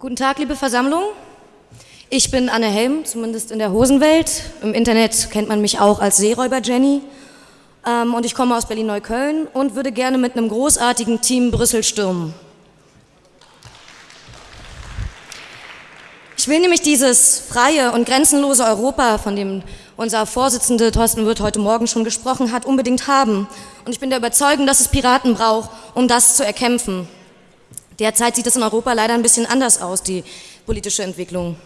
Guten Tag, liebe Versammlung. Ich bin Anne Helm, zumindest in der Hosenwelt. Im Internet kennt man mich auch als Seeräuber Jenny. Ähm, und ich komme aus Berlin-Neukölln und würde gerne mit einem großartigen Team Brüssel stürmen. Ich will nämlich dieses freie und grenzenlose Europa, von dem unser Vorsitzender Thorsten Wirth heute Morgen schon gesprochen hat, unbedingt haben. Und ich bin der Überzeugung, dass es Piraten braucht, um das zu erkämpfen. Derzeit sieht es in Europa leider ein bisschen anders aus, die politische Entwicklung.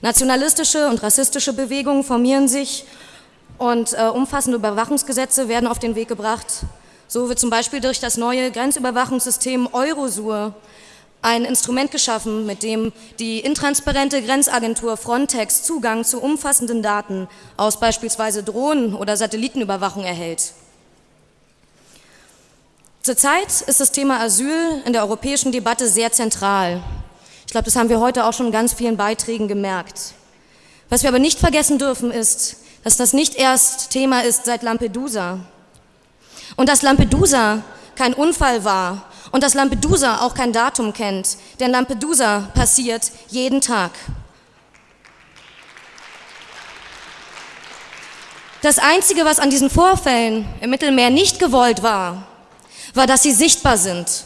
Nationalistische und rassistische Bewegungen formieren sich und äh, umfassende Überwachungsgesetze werden auf den Weg gebracht. So wird zum Beispiel durch das neue Grenzüberwachungssystem Eurosur ein Instrument geschaffen, mit dem die intransparente Grenzagentur Frontex Zugang zu umfassenden Daten aus beispielsweise Drohnen- oder Satellitenüberwachung erhält. Zurzeit ist das Thema Asyl in der europäischen Debatte sehr zentral. Ich glaube, das haben wir heute auch schon in ganz vielen Beiträgen gemerkt. Was wir aber nicht vergessen dürfen, ist, dass das nicht erst Thema ist seit Lampedusa. Und dass Lampedusa kein Unfall war und dass Lampedusa auch kein Datum kennt, denn Lampedusa passiert jeden Tag. Das Einzige, was an diesen Vorfällen im Mittelmeer nicht gewollt war, war, dass sie sichtbar sind.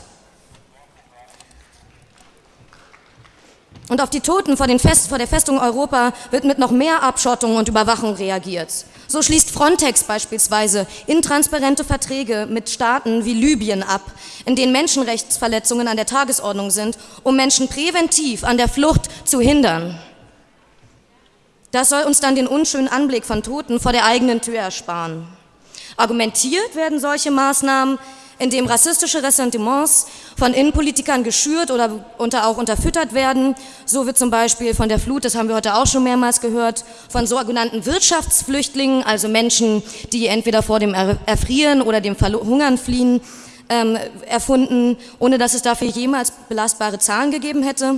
Und auf die Toten vor, Fest, vor, der Festung Europa wird mit noch mehr Abschottung und Überwachung reagiert. So schließt Frontex beispielsweise intransparente Verträge mit Staaten wie Libyen ab, in denen Menschenrechtsverletzungen an der Tagesordnung sind, um Menschen präventiv an der Flucht zu hindern. Das soll uns dann den unschönen Anblick von Toten vor der eigenen Tür ersparen. Argumentiert werden solche Maßnahmen in dem rassistische Ressentiments von Innenpolitikern geschürt oder unter, auch unterfüttert werden. So wird zum Beispiel von der Flut, das haben wir heute auch schon mehrmals gehört, von sogenannten Wirtschaftsflüchtlingen, also Menschen, die entweder vor dem Erfrieren oder dem Verhungern fliehen, ähm, erfunden, ohne dass es dafür jemals belastbare Zahlen gegeben hätte.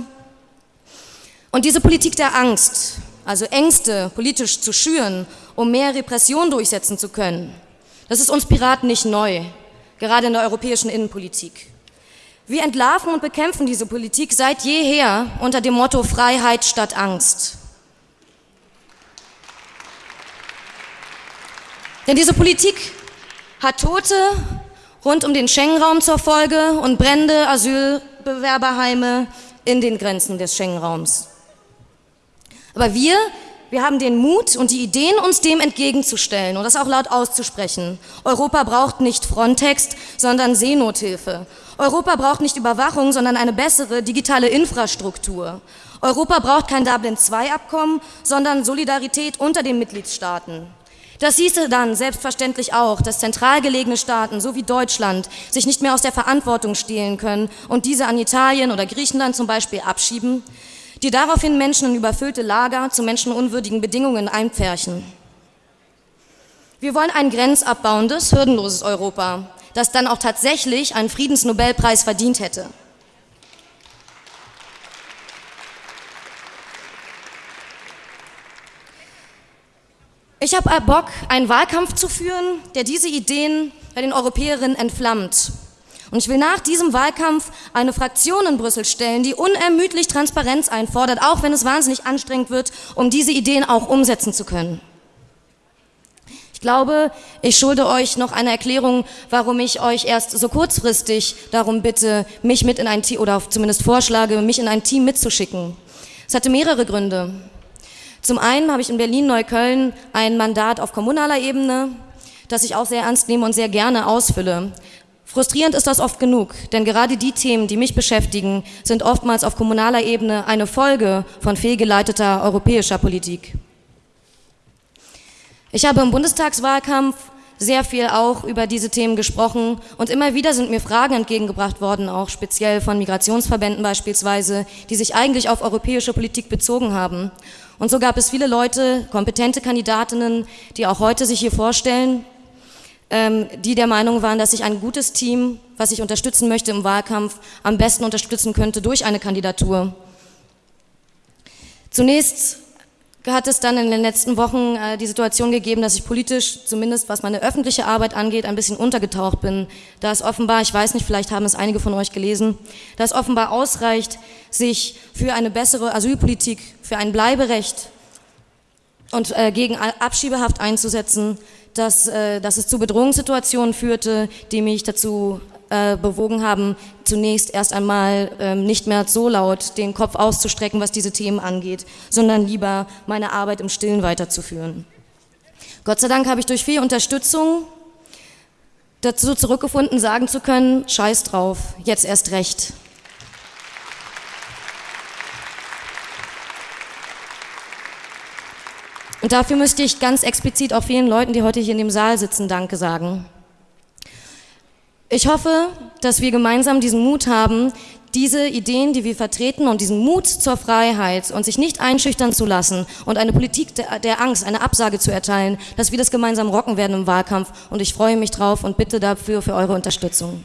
Und diese Politik der Angst, also Ängste politisch zu schüren, um mehr Repression durchsetzen zu können, das ist uns Piraten nicht neu gerade in der europäischen Innenpolitik. Wir entlarven und bekämpfen diese Politik seit jeher unter dem Motto Freiheit statt Angst. Denn diese Politik hat Tote rund um den Schengen-Raum zur Folge und brennende Asylbewerberheime in den Grenzen des Schengen-Raums. Aber wir wir haben den Mut und die Ideen, uns dem entgegenzustellen und das auch laut auszusprechen. Europa braucht nicht Frontex, sondern Seenothilfe. Europa braucht nicht Überwachung, sondern eine bessere digitale Infrastruktur. Europa braucht kein Dublin-II-Abkommen, sondern Solidarität unter den Mitgliedstaaten. Das hieße dann selbstverständlich auch, dass zentral gelegene Staaten, so wie Deutschland, sich nicht mehr aus der Verantwortung stehlen können und diese an Italien oder Griechenland zum Beispiel abschieben, die daraufhin Menschen in überfüllte Lager zu menschenunwürdigen Bedingungen einpferchen. Wir wollen ein grenzabbauendes, hürdenloses Europa, das dann auch tatsächlich einen Friedensnobelpreis verdient hätte. Ich habe Bock, einen Wahlkampf zu führen, der diese Ideen bei den Europäerinnen entflammt und ich will nach diesem Wahlkampf eine Fraktion in Brüssel stellen, die unermüdlich Transparenz einfordert, auch wenn es wahnsinnig anstrengend wird, um diese Ideen auch umsetzen zu können. Ich glaube, ich schulde euch noch eine Erklärung, warum ich euch erst so kurzfristig darum bitte, mich mit in ein Team, oder zumindest vorschlage, mich in ein Team mitzuschicken. Es hatte mehrere Gründe. Zum einen habe ich in Berlin-Neukölln ein Mandat auf kommunaler Ebene, das ich auch sehr ernst nehme und sehr gerne ausfülle. Frustrierend ist das oft genug, denn gerade die Themen, die mich beschäftigen, sind oftmals auf kommunaler Ebene eine Folge von fehlgeleiteter europäischer Politik. Ich habe im Bundestagswahlkampf sehr viel auch über diese Themen gesprochen und immer wieder sind mir Fragen entgegengebracht worden, auch speziell von Migrationsverbänden beispielsweise, die sich eigentlich auf europäische Politik bezogen haben. Und so gab es viele Leute, kompetente Kandidatinnen, die auch heute sich hier vorstellen die der Meinung waren, dass ich ein gutes Team, was ich unterstützen möchte im Wahlkampf, am besten unterstützen könnte durch eine Kandidatur. Zunächst hat es dann in den letzten Wochen äh, die Situation gegeben, dass ich politisch, zumindest was meine öffentliche Arbeit angeht, ein bisschen untergetaucht bin. Da es offenbar, ich weiß nicht, vielleicht haben es einige von euch gelesen, da es offenbar ausreicht, sich für eine bessere Asylpolitik, für ein Bleiberecht und äh, gegen Abschiebehaft einzusetzen, dass, äh, dass es zu Bedrohungssituationen führte, die mich dazu äh, bewogen haben, zunächst erst einmal ähm, nicht mehr so laut den Kopf auszustrecken, was diese Themen angeht, sondern lieber meine Arbeit im Stillen weiterzuführen. Gott sei Dank habe ich durch viel Unterstützung dazu zurückgefunden, sagen zu können, scheiß drauf, jetzt erst recht. Und dafür müsste ich ganz explizit auch vielen Leuten, die heute hier in dem Saal sitzen, Danke sagen. Ich hoffe, dass wir gemeinsam diesen Mut haben, diese Ideen, die wir vertreten und diesen Mut zur Freiheit und sich nicht einschüchtern zu lassen und eine Politik der, Angst, eine Absage zu erteilen, dass wir das gemeinsam rocken werden im Wahlkampf. Und ich freue mich drauf und bitte dafür für eure Unterstützung.